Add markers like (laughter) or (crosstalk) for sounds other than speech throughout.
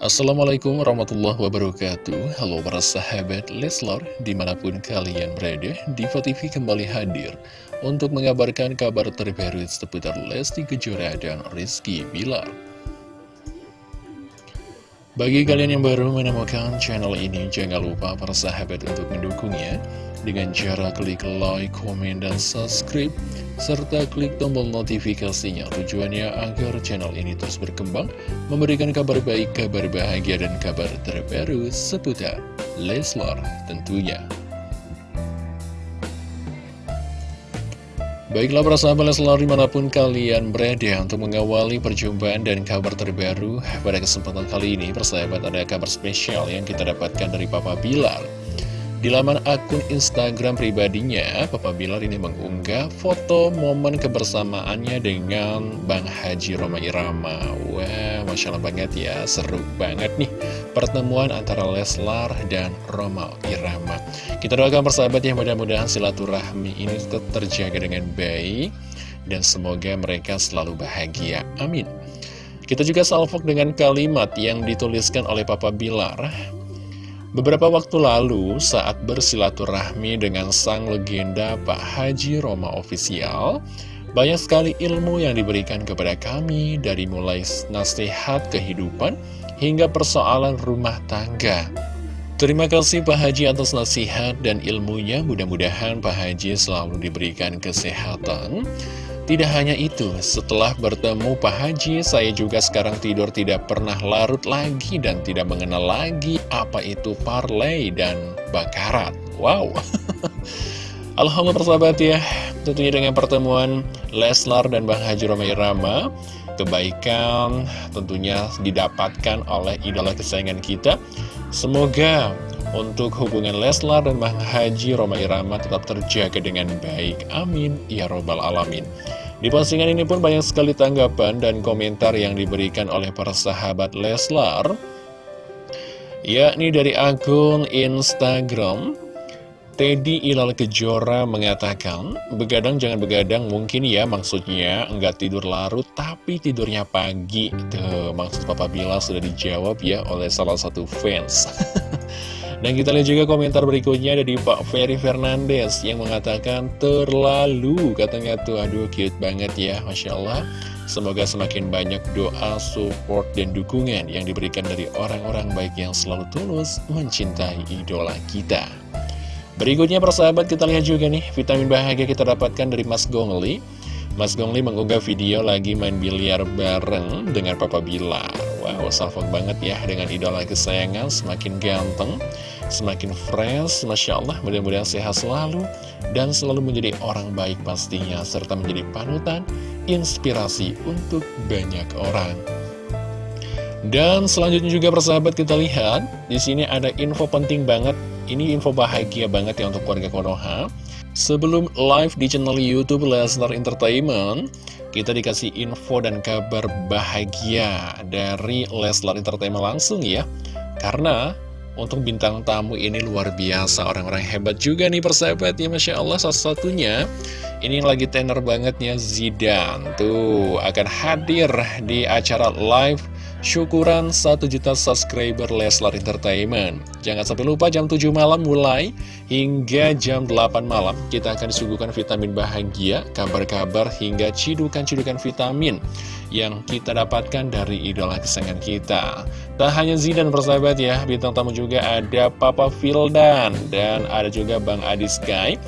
Assalamualaikum warahmatullahi wabarakatuh. Halo para sahabat Leslor Di mana pun kalian berada Diva kembali hadir Untuk mengabarkan kabar terbaru Seputar Lesti Kejora dan Rizky Bilar. Bagi kalian yang baru menemukan channel ini Jangan lupa para sahabat untuk mendukungnya dengan cara klik like, komen, dan subscribe, serta klik tombol notifikasinya. Tujuannya agar channel ini terus berkembang, memberikan kabar baik, kabar bahagia, dan kabar terbaru seputar Leslar tentunya. Baiklah para sahabat Leslar di mana pun kalian berada untuk mengawali perjumpaan dan kabar terbaru pada kesempatan kali ini persahabat ada kabar spesial yang kita dapatkan dari Papa Bilar di laman akun Instagram pribadinya, Papa Bilar ini mengunggah foto momen kebersamaannya dengan Bang Haji Roma Irama. Wah, Masya Allah banget ya, seru banget nih pertemuan antara Leslar dan Roma Irama. Kita doakan persahabat ya, mudah-mudahan silaturahmi ini tetap terjaga dengan baik dan semoga mereka selalu bahagia. Amin. Kita juga salvok dengan kalimat yang dituliskan oleh Papa Bilar. Beberapa waktu lalu, saat bersilaturahmi dengan sang legenda Pak Haji Roma Ofisial, banyak sekali ilmu yang diberikan kepada kami dari mulai nasihat kehidupan hingga persoalan rumah tangga. Terima kasih Pak Haji atas nasihat dan ilmunya, mudah-mudahan Pak Haji selalu diberikan kesehatan, tidak hanya itu, setelah bertemu Pak Haji, saya juga sekarang tidur tidak pernah larut lagi dan tidak mengenal lagi apa itu parlay dan bakarat. Wow! (laughs) Alhamdulillah persahabat ya, tentunya dengan pertemuan Leslar dan Bang Haji Roma Irama, kebaikan tentunya didapatkan oleh idola kesayangan kita. Semoga untuk hubungan Leslar dan Bang Haji Roma Irama tetap terjaga dengan baik. Amin. Ya Robbal Alamin. Di postingan ini pun banyak sekali tanggapan dan komentar yang diberikan oleh para sahabat Leslar Yakni dari akun Instagram Teddy Ilal Kejora mengatakan Begadang jangan begadang mungkin ya maksudnya nggak tidur larut tapi tidurnya pagi Tuh maksud Papa Bila sudah dijawab ya oleh salah satu fans (laughs) Dan kita lihat juga komentar berikutnya dari Pak Ferry Fernandez yang mengatakan terlalu katanya tuh aduh cute banget ya Masya Allah Semoga semakin banyak doa, support, dan dukungan yang diberikan dari orang-orang baik yang selalu tulus mencintai idola kita. Berikutnya persahabat kita lihat juga nih vitamin bahagia kita dapatkan dari Mas Gongli. Mas Gongli mengunggah video lagi main biliar bareng dengan Papa Bilar. Wow, salfok banget ya dengan idola kesayangan, semakin ganteng, semakin fresh, Masya Allah, mudah-mudahan sehat selalu, dan selalu menjadi orang baik pastinya, serta menjadi panutan, inspirasi untuk banyak orang. Dan selanjutnya juga persahabat kita lihat, di sini ada info penting banget, ini info bahagia banget ya untuk keluarga Konoha. Sebelum live di channel Youtube Lesnar Entertainment, kita dikasih info dan kabar bahagia dari Leslar Entertainment langsung ya. Karena untuk bintang tamu ini luar biasa, orang-orang hebat juga nih persahabat ya Masya Allah salah satunya ini yang lagi tenar banget ya Zidan Tuh akan hadir di acara live syukuran 1 juta subscriber Leslar Entertainment. Jangan sampai lupa jam 7 malam mulai hingga jam 8 malam. Kita akan disuguhkan vitamin bahagia, kabar-kabar hingga cidukan-cidukan vitamin Yang kita dapatkan dari idola kesayangan kita. Tak hanya Zidan persahabat ya, bintang tamu juga ada Papa Vildan Dan ada juga Bang Adi Sky.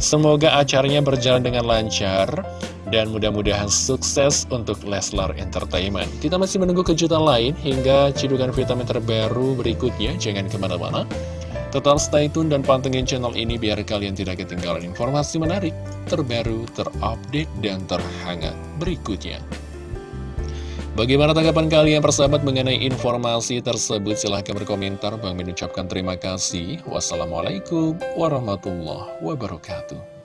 Semoga acaranya berjalan dengan lancar dan mudah-mudahan sukses untuk Leslar Entertainment. Kita masih menunggu kejutan lain hingga cidukan vitamin terbaru berikutnya. Jangan ke mana-mana. Tetap stay tune dan pantengin channel ini biar kalian tidak ketinggalan informasi menarik, terbaru, terupdate, dan terhangat berikutnya. Bagaimana tanggapan kalian persahabat mengenai informasi tersebut? Silahkan berkomentar. Bang mengucapkan terima kasih. Wassalamualaikum warahmatullahi wabarakatuh.